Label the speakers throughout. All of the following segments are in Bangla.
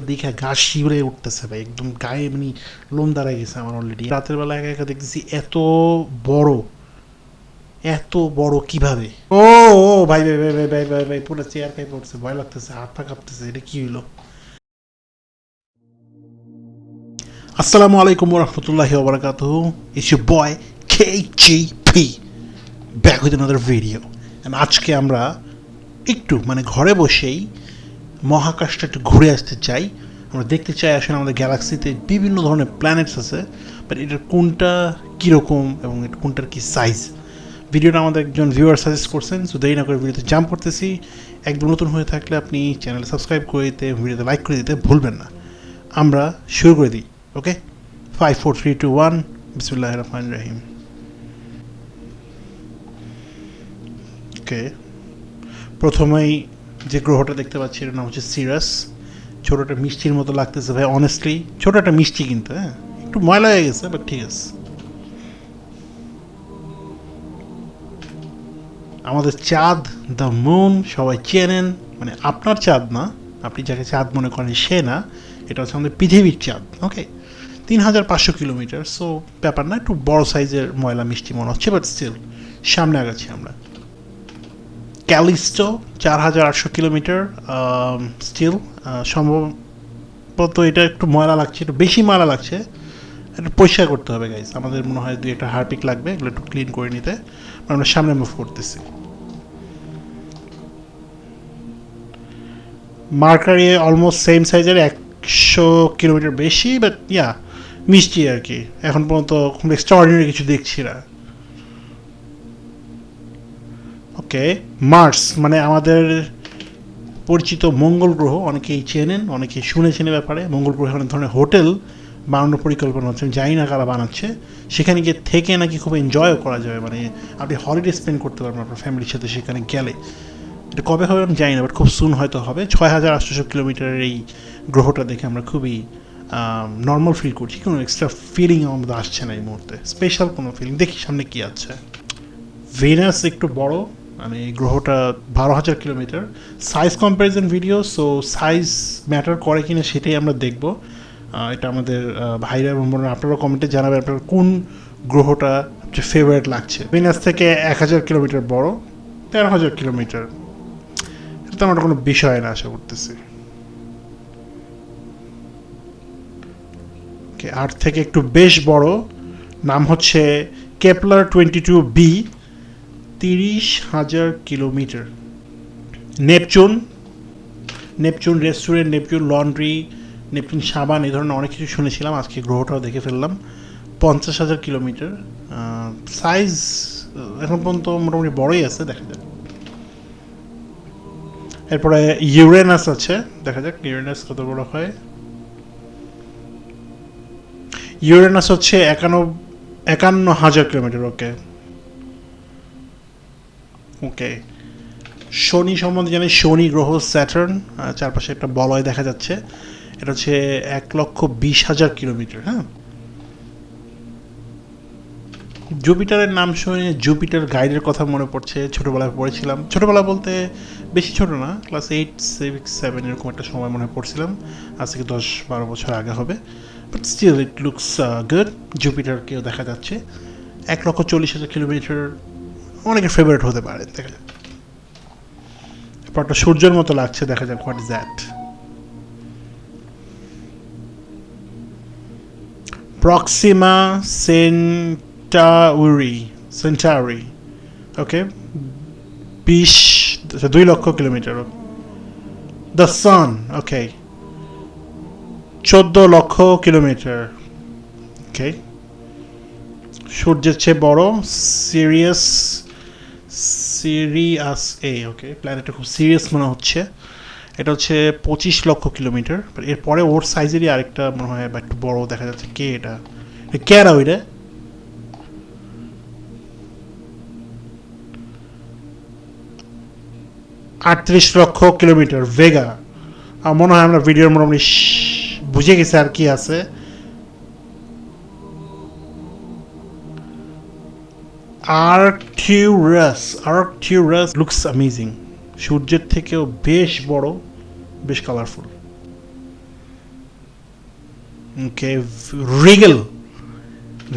Speaker 1: এগুলো দেখে গা শিউরে উঠতেছে ভাই, একদম গায়ে মানে লোম দাঁড়ায় গেছে আমার অলরেডি রাতের বেলা একা একা দেখতেছি এত বড় এত বড় কীভাবে? ও ও, ভাই ভাই ভাই ভাই ভাই ভাই ভাই, পুরো চেয়ার খাই পড়ছে ভয় লাগতেছে, হাত পা কাঁপতেছে, এটা কি হইল? আসসালামু আলাইকুম রহমতুল্লাহি it's your boy K G P back with another video আজকে আমরা একটু মানে ঘরে বসেই মহাকাশটা একটু ঘুরে আসতে চাই। আমরা দেখতে চাই আসলে আমাদের গ্যালাক্সিতে বিভিন্ন ধরনের প্ল্যানেটস আছে বাট এটার কোনটা কীরকম এবং এটা কোনটার কী সাইজ ভিডিওটা আমাদের একজন ভিউয়ার সাজেস্ট করছেন সো দেরি না করে ভিডিওতে জাম্প করতেছি। একদম নতুন হয়ে থাকলে আপনি চ্যানেল সাবস্ক্রাইব করে দিতে, ভিডিওতে লাইক করে দিতে ভুলবেন না। আমরা শুরু করে দিই okay five four three two one বিসমুল্লাহ রহমান রাহিম ওকে প্রথমেই যে গ্রহটা দেখতে পাচ্ছি এটার নাম হচ্ছে সিরাস। ছোটোটা মিষ্টির মতো লাগতেছে ভাই অনেস্টলি ছোটোটা মিষ্টি কিন্তু হ্যাঁ? একটু ময়লা হয়ে গেছে বাট ঠিক আছে। আমাদের চাঁদ দ্য মুন সবাই চেনেন। মানে আপনার চাঁদ না, আপনি যাকে চাঁদ মনে করেন সে না, এটা হচ্ছে আমাদের পৃথিবীর চাঁদ ওকে তিন হাজার পাঁচশো কিলোমিটার সো ব্যাপার না, একটু বড় সাইজের ময়লা মিষ্টি মনে হচ্ছে বাট স্টিল সামনে আগাচ্ছি আমরা। ক্যালিস্টো, চার হাজার আটশো কিলোমিটার স্টিল সম্ভবত এটা একটু ময়লা লাগছে, একটু বেশি ময়লা লাগছে। একটু পরিষ্কার করতে হবে গাইজ আমাদের মনে হয় দুই একটা হারপিক লাগবে, এগুলো একটু ক্লিন করে নিতে। আমরা সামনে মুভ করতেছি। মার্কারি অলমোস্ট সেম সাইজের একশো কিলোমিটার বেশি বাট ইয়া মিষ্টি আর কি। এখন পর্যন্ত খুব এক্সট্রাঅর্ডিনারি কিছু দেখছি না। ওকে মার্স মানে আমাদের পরিচিত মঙ্গল গ্রহ, অনেকেই চেনেন, অনেকেই শুনেছেন এ ব্যাপারে। মঙ্গল গ্রহে অনেক ধরনের হোটেল বানানোর পরিকল্পনা হচ্ছে আমি জানি না কারা বানাচ্ছে। সেখানে গিয়ে থেকে নাকি খুব এনজয়ও করা যাবে মানে আপনি হলিডে স্পেন্ড করতে পারবেন আপনার ফ্যামিলির সাথে সেখানে গেলে। এটা কবে হবে আমি জানি না বাট খুব সুন হয়তো হবে। ছয় হাজার আটশোশো কিলোমিটারের এই গ্রহটা দেখে আমরা খুবই নর্মাল ফিল করছি। কোনো এক্সট্রা ফিলিং আমাদের আসছে না এই মুহূর্তে। স্পেশাল কোনো ফিলিং দেখি সামনে কী আছে। ভেনাস একটু বড়। মানে গ্রহটা বারো হাজার kilometre. Size comparison video so size matter করে কিনা সেটাই আমরা দেখব। এটা আমাদের ভাইরা এবং বোনেরা আপনারা কমেন্টে জানাবেন আপনার কোন গ্রহটা সবচেয়ে ফেভারিট লাগছে। ভেনাস থেকে এক হাজার কিলোমিটার বড়, তেরো হাজার কিলোমিটার। এটা তো আমার কোনো বিষয় না আশা করতেছি। আর্থ থেকে একটু বেশ বড়, নাম হচ্ছে কেপলার টোয়েন্টি টু বি তিরিশ হাজার kilometre. Neptune Neptune restaurant Neptune laundry Neptune সাবান, এই ধরনের অনেক কিছু শুনেছিলাম, আজকে গ্রহটাও দেখে ফেললাম। পঞ্চাশ হাজার কিলোমিটার সাইজ এখন পর্যন্ত মোটামুটি বড়ই আছে, দেখা যাক। এরপরে ইউরেনাস আছে, দেখা যাক ইউরেনাস কত বড় হয়। ইউরেনাস হচ্ছে একান্ন একান্ন হাজার কিলোমিটার ওকে ওকে। শনি সম্বন্ধে জানি শনি, গ্রহ, স্যাটার্ন চারপাশে একটা বলয় দেখা যাচ্ছে। এটা হচ্ছে এক লক্ষ বিশ হাজার কিলোমিটার হ্যাঁ? জুপিটারের নাম শুনে জুপিটার গাইডের কথা মনে পড়ছে, ছোটোবেলায় পড়েছিলাম। ছোটোবেলা বলতে বেশি ছোট না, ক্লাস এইট, সিক্স, সেভেন এরকম একটা সময় মনে পড়ছিলাম। আজ থেকে দশ, বারো বছর আগে হবে। But still it looks good জুপিটারকেও দেখা যাচ্ছে। এক লক্ষ চল্লিশ হাজার কিলোমিটার অনেকের ফেভারিট হতে পারে, দেখা যাক। এরপর একটা সূর্যের মতো লাগছে, দেখা যাক what is that Proxima Centauri Centauri okay বিশ দুই লক্ষ কিলোমিটার। দ্য সান ওকে চোদ্দ লক্ষ কিলোমিটার ওকে সূর্যের চেয়ে বড় সিরিয়াস সিরিয়াস এ ওকে প্ল্যানেটটা খুব সিরিয়াস মনে হচ্ছে। এটা হচ্ছে পঁচিশ লক্ষ কিলোমিটার এরপরে ওর সাইজেরই আরেকটা মনে হয় বা একটু বড় দেখা যাচ্ছে। কে এটা? কে আর ওইটা? আটত্রিশ লক্ষ কিলোমিটার ভেগা আমার মনে হয় আমরা ভিডিওর মোটামুটি বুঝে গেছি আর কি আছে। আর্কটিউরাস আর্কটিউরাস লুকস অ্যামেজিং সূর্যের থেকেও বেশ বড়, বেশ কালারফুল ওকে রিগেল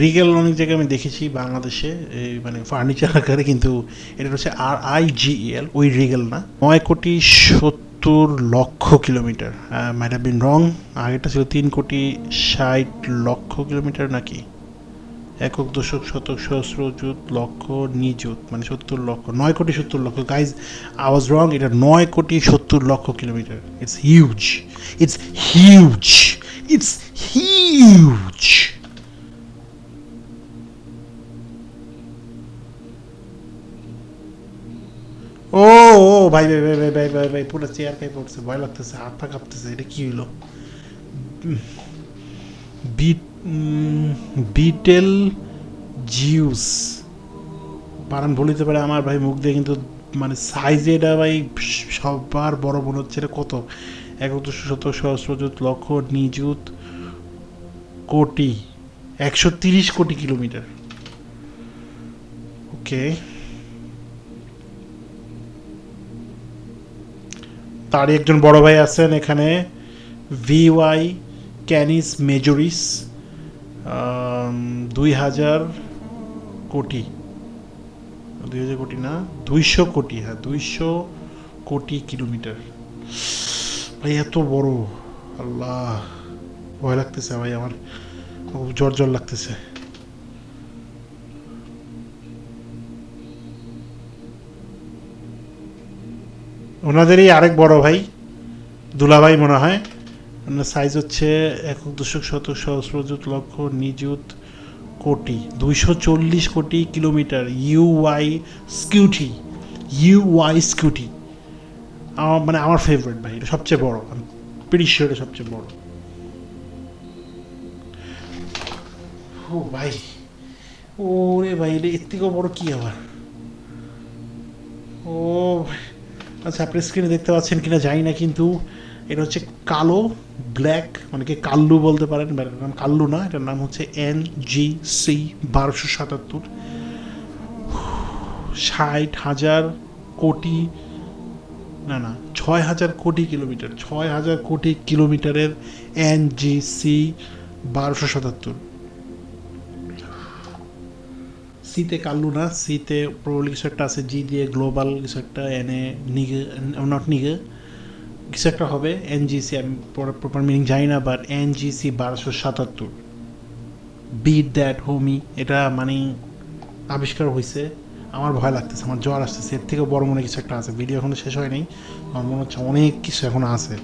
Speaker 1: রিগেল অনেক জায়গায় আমি দেখেছি বাংলাদেশে, এই মানে ফার্নিচার আকারে, কিন্তু এটা হচ্ছে আর আই জিএল ওই রিগেল না। নয় কোটি সত্তর লক্ষ কিলোমিটার। হ্যাভ বিন রং আগেটা ছিল তিন কোটি ষাট লক্ষ কিলোমিটার নাকি? একক দশক, শতক, সহস্র জুত, লক্ষ, নিযুত মানে সত্তর লক্ষ, নয় কোটি সত্তর লক্ষ। গাইজ আওয়াজ রং এটা নয় কোটি সত্তর লক্ষ kilometre. It's huge it's huge it's huge ও ও, ভাই ভাই ভাই ভাই ভাই ভাই ভাই পুরো চেয়ার খাই পড়ছে ভয় লাগতেছে, হাত পা কাঁপতেছে, এটা কি হইল? Bit betel Zeus. পারান বলিতে পারে, আমার ভাই মুখ দিয়ে কিন্তু মানে সাইজে এটা ভাই সবার বড় মনে হচ্ছে, এটা কত? একদশ শত সহস্রজুত লক্ষ নিযুত কোটি, একশো তিরিশ কোটি কিলোমিটার। ওকে। তারই একজন বড় ভাই আছেন এখানে ভিওয়াই ক্যানিস মেজরিস। দুই হাজার কোটি। দুই হাজার কোটি না, দুইশো কোটি হ্যাঁ দুইশো কোটি কিলোমিটার। ভাই, এত বড়। আল্লাহ, ভয় লাগতেছে ভাই, আমার খুব জ্বর জ্বর লাগতেছে। ওনাদেরই আরেক বড় ভাই, দুলাভাই মনে হয়। ওনার সাইজ হচ্ছে একক দশক শতক সহস্রজুত লক্ষ নিযুত কোটি। দুইশো চল্লিশ কোটি কিলোমিটার ইউওয়াই স্কিউটি ইউওয়াই স্কিউটি আমার মানে আমার ফেভারিট ভাই, এটা সবচেয়ে বড়। আমি এটা সবচেয়ে বড়। ও ভাই ও রে ভাই, এটা এর থেকেও বড় কি আবার? ও আচ্ছা আপনি স্ক্রিনে দেখতে পাচ্ছেন কিনা জানি না, কিন্তু এটা হচ্ছে কালো, ব্ল্যাক, অনেকে কাল্লু বলতে পারেন এটার নাম কাল্লু না, এটার নাম হচ্ছে এন জি সি বারোশো সাতাত্তর। ষাট হাজার কোটি, না না, ছয় হাজার কোটি কিলোমিটার, ছয় হাজার কোটি কিলোমিটারের এন জি সি বারোশো সাতাত্তর। সিতে কাল্লু না, সিতে প্রবল কিছু একটা আছে, জি দিয়ে গ্লোবাল কিছু একটা, এনে নিগে নট নিগে। কিছু একটা হবে এনজিসি আমি প্রপার মিনিং জানি না বাট এনজিসি বারোশো সাতাত্তর। বিট দ্যাট হোমি এটা মানে আবিষ্কার হয়েছে আমার ভয় লাগতেছে, আমার জ্বর আসতেছে, এর থেকে বড় মনে কিছু একটা আছে। ভিডিও এখনও শেষ হয়নি আমার মনে হচ্ছে অনেক কিছু এখন আছে।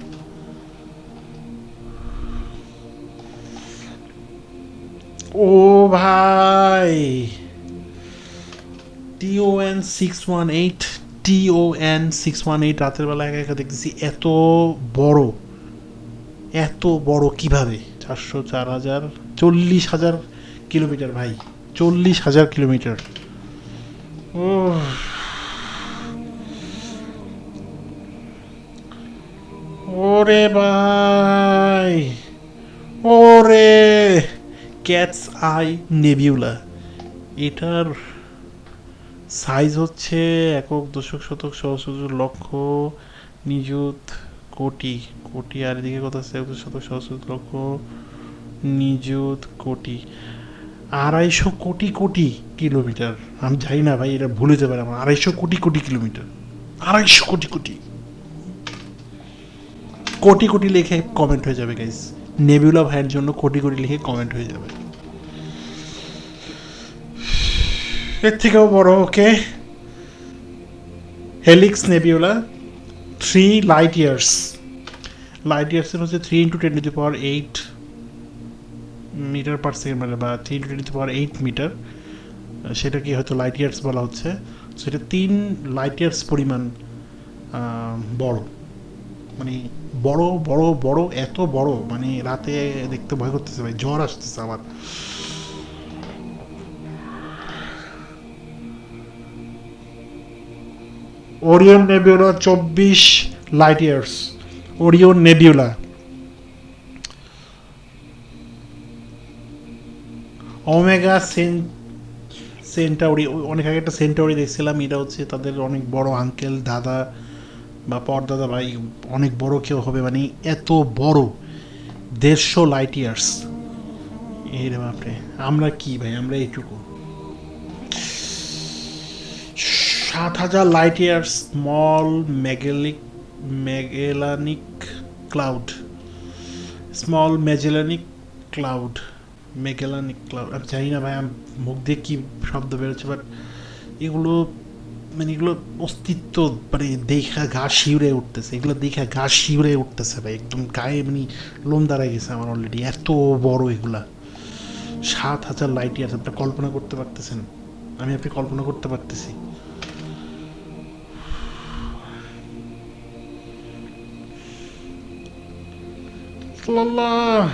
Speaker 1: ও ভাই TON six one eight TON six one eight রাতের বেলা একা একা দেখতেছি এত বড় এত বড় কীভাবে? চারশো চার হাজার, চল্লিশ হাজার কিলোমিটার ভাই, চল্লিশ হাজার কিলোমিটার। ও ওরে ভাই, ওরে ক্যাটস আই নেবিউলা এটার সাইজ হচ্ছে একক, দশক, শতক সহস্র লক্ষ, নিযুত, কোটি। কোটি আর এদিকে কত আছে এক শতক সহস্র লক্ষ, নিযুত, কোটি। আড়াইশো কোটি কোটি কিলোমিটার। আমি জানি না ভাই, এটা ভুল হতে পারে আমার। আড়াইশো কোটি কোটি কিলোমিটার। আড়াইশো কোটি কোটি। কোটি কোটি লিখে কমেন্ট হয়ে যাবে গাইস নেবিউলা ভাইয়ের জন্য কোটি কোটি লিখে কমেন্ট হয়ে যাবে। এর থেকেও বড় okay Helix Nebula three light years light ইয়ার্সের হচ্ছে three into ten to power eight metre per second মানে বা three into ten to power eight metre সেটাকে হয়তো লাইট ইয়ার্স বলা হচ্ছে সেটা তিন লাইট ইয়ার্স পরিমাণ বড় মানে বড় বড় বড় এত বড় মানে রাতে দেখতে ভয় করতেছে ভাই জ্বর আসতেছে আমার ওরিয়ন নেবিউলা চব্বিশ light years Orion Nebula Omega Cen Centauri অনেক আগে একটা সেন্টাউরি দেখছিলাম, এটা হচ্ছে তাদের অনেক বড় আঙ্কেল দাদা বা পরদাদা ভাই অনেক বড় কেউ হবে মানে এত বড় দেড়শো লাইট ইয়ার্স এই বাপরে, আমরা কি ভাই? আমরা এইটুকু। সাত হাজার light year Small Magellic Magellanic Cloud Small Magellanic Cloud Magellanic Cloud আমি জানি না ভাই, আমি মুখ দিয়ে কী শব্দ বেরোচ্ছে বাট এগুলো মানে এগুলো অস্তিত্ব মানে দেখা গা শিউরে উঠতেছে। এগুলো দেখা গা শিউরে উঠতেছে ভাই, একদম গায়ে মানে লোম দাঁড়ায় গেছে আমার অলরেডি এত বড় এগুলা। সাত হাজার লাইট ইয়ার্স আপনি কল্পনা করতে পারতেছেন? আমি আপনি কল্পনা করতে পারতেছি? আল্লাহ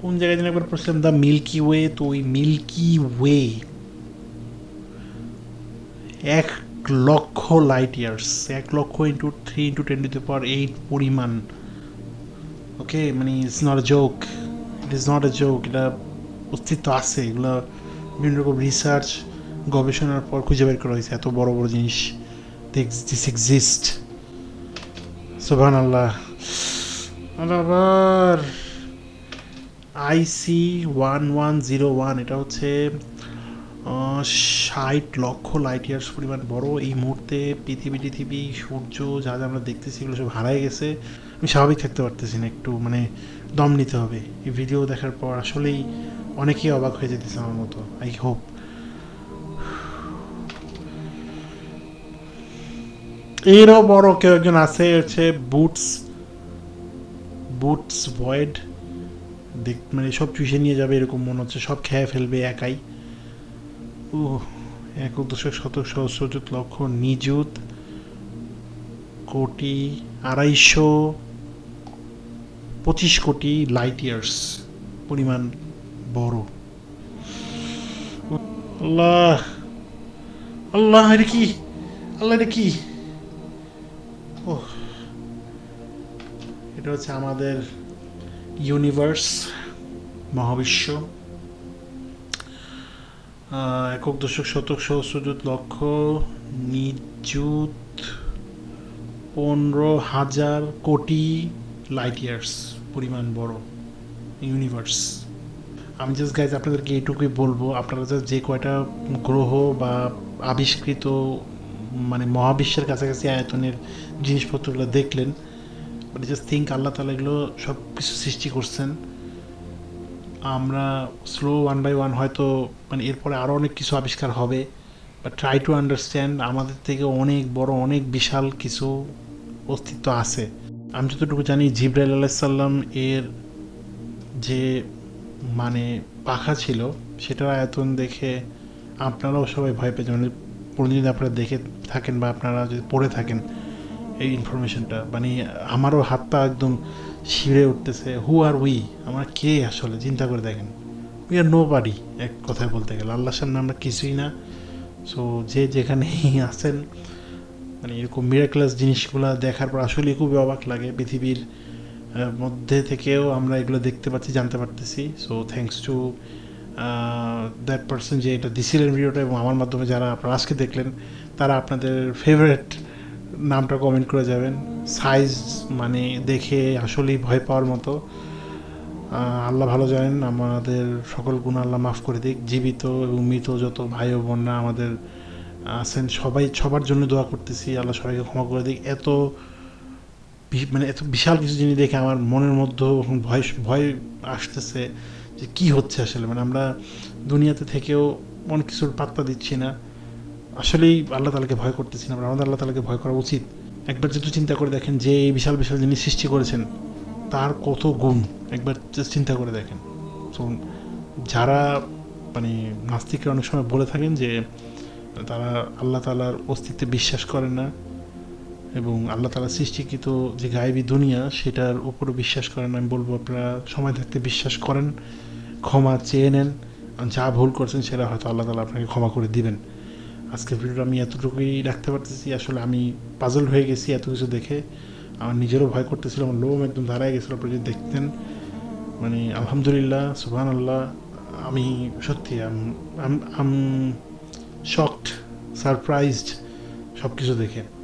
Speaker 1: কোন জায়গায় যেন একবার পড়ছিলাম দ্য মিল্কি ওয়ে তো ওই মিল্কি ওয়ে। এক লক্ষ লাইট ইয়ার্স এক লক্ষ into three into ten to power eight পরিমাণ। ওকে মানে it's not a joke it is not a joke এটা অস্তিত্ব আছে। এগুলো বিভিন্ন রকম রিসার্চ গবেষণার পর খুঁজে বের করা হয়েছে। এত বড় বড় জিনিস দিস এক্সিস্ট সুবান আল্লাহ আবার IC one one zero one এটা হচ্ছে ষাট লক্ষ লাইট ইয়ার্স পরিমাণ বড়। এই মুহূর্তে পৃথিবী পৃথিবী সূর্য যা যা আমরা দেখতেছি, এগুলো সব হারাই গেছে। আমি স্বাভাবিক থাকতে পারতেছি না একটু মানে দম নিতে হবে। এই ভিডিও দেখার পর আসলেই অনেকেই অবাক হয়ে যেতেছে আমার মতো আই হোপ এরও বড় কেউ একজন আছে হচ্ছে বুটস বুটস ভয়েড দেখ মানে সব চুষে নিয়ে যাবে, এরকম মনে হচ্ছে, সব খেয়ে ফেলবে একাই। ও এক দশক শতক সহস্রজুত লক্ষ নিযুত, কোটি, আড়াইশো পঁচিশ কোটি লাইট ইয়ার্স পরিমাণ বড়। আল্লাহ আল্লাহ, এটা কি? আল্লাহ, এটা কি? এটা হচ্ছে আমাদের ইউনিভার্স মহাবিশ্ব। একক দশক শতক সহস্রজুত লক্ষ নিযুত পনেরো হাজার কোটি লাইট ইয়ার্স পরিমাণ বড় ইউনিভার্স আমি জাস্ট গাইজ আপনাদেরকে এইটুকুই বলব, আপনারা just যে কয়টা গ্রহ বা আবিষ্কৃত মানে মহাবিশ্বের কাছাকাছি আয়তনের জিনিসপত্রগুলো দেখলেন। বাট জাস্ট থিঙ্ক আল্লাহ তালা এগুলো সব কিছু সৃষ্টি করছেন। আমরা স্লো ওয়ান বাই ওয়ান হয়তো মানে এরপরে আরও অনেক কিছু আবিষ্কার হবে। বা ট্রাই টু আন্ডারস্ট্যান্ড আমাদের থেকে অনেক বড়, অনেক বিশাল কিছু অস্তিত্ব আছে। আমি যতটুকু জানি জিব্রাইল আলাইসাল্লাম এর যে মানে পাখা ছিল, সেটার আয়তন দেখে আপনারাও সবাই ভয় পেয়েছেন মানে প্রতিদিন আপনারা দেখে থাকেন বা আপনারা যদি পড়ে থাকেন এই ইনফরমেশনটা মানে আমারও হাতটা একদম শিড়ে উঠতেছে হু আর উই আমরা কে আসলে? চিন্তা করে দেখেন। উই আর নো বাড়ি এক কথায় বলতে গেলে। আল্লাহর সামনে আমরা কিছুই না। সো যে যেখানেই আছেন মানে এরকম মিরাক্লাস জিনিসগুলো দেখার পর আসলে খুবই অবাক লাগে। পৃথিবীর মধ্যে থেকেও আমরা এগুলো দেখতে পাচ্ছি, জানতে পারতেছি। So thanks to that person যে এটা দিছিলেন ভিডিওটা এবং আমার মাধ্যমে যারা আপনারা আজকে দেখলেন, তারা আপনাদের ফেভারিট নামটা কমেন্ট করে যাবেন। সাইজ মানে দেখে আসলেই ভয় পাওয়ার মতো। আল্লাহ ভালো জানেন, আমাদের সকল গুণ আল্লাহ মাফ করে দিক। জীবিত এবং মৃত যত ভাই ও বোনরা আমাদের আছেন, সবাই, সবার জন্য দোয়া করতেছি। আল্লাহ সবাইকে ক্ষমা করে দিক। এত মানে এত বিশাল কিছু জিনিস দেখে আমার মনের মধ্যে ভয় ভয় আসতেছে। যে কি হচ্ছে আসলে? মানে আমরা দুনিয়াতে থেকেও অনেক কিছুর পাত্তা দিচ্ছি না। আসলেই আল্লাহ তালাকে ভয় করতেছি না। আমাদের আল্লাহ তালাকে ভয় করা উচিত। একবার যদি চিন্তা করে দেখেন যে এই বিশাল বিশাল জিনিস সৃষ্টি করেছেন, তার কত গুণ? একবার চিন্তা করে দেখেন। তো যারা মানে নাস্তিকরা অনেক সময় বলে থাকেন যে তারা আল্লাহ তালার অস্তিত্বে বিশ্বাস করেন না। এবং আল্লাহ তালা সৃষ্টিকৃত যে গায়েবী দুনিয়া, সেটার উপরও বিশ্বাস করেন। আমি বলব, আপনারা সময় থাকতে বিশ্বাস করেন, ক্ষমা চেয়ে নেন। যা ভুল করছেন, সেটা হয়তো আল্লাহ তালা আপনাকে ক্ষমা করে দিবেন। আজকের ভিডিওটা আমি এতটুকুই রাখতে পারতেছি। আসলে আমি পাজল হয়ে গেছি এত কিছু দেখে। আমার নিজেরও ভয় করতেছিল, আমার লোম একদম দাঁড়ায় গেছিল আপনি যদি দেখতেন। মানে আলহামদুলিল্লাহ সুবহান আল্লাহ আমি সত্যি, আম শকড সারপ্রাইজড সব কিছু দেখে।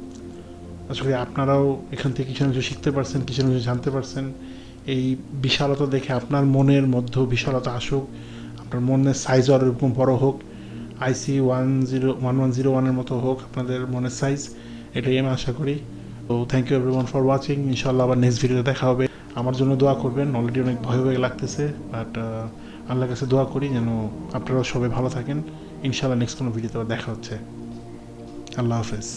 Speaker 1: করি আপনারাও এখান থেকে কিছু না কিছু শিখতে পারছেন, কিছু না কিছু জানতে পারছেন। এই বিশালতা দেখে আপনার মনের মধ্যেও বিশালতা আসুক, আপনার মনের সাইজ আরও এরকম বড় হোক। IC one zero one one zero ওয়ানের মতো হোক, আপনাদের মনের সাইজ এটাই আমি আশা করি। তো thank you everyone for watching ইনশাল্লাহ আবার নেক্সট ভিডিওতে দেখা হবে। আমার জন্য দোয়া করবেন অলরেডি অনেক ভয় ভয় লাগতেছে বাট আল্লাহর কাছে দোয়া করি যেন আপনারাও সবাই ভালো থাকেন। ইনশাল্লাহ নেক্সট কোনো ভিডিওতে দেখা হচ্ছে। আল্লাহ হাফেজ।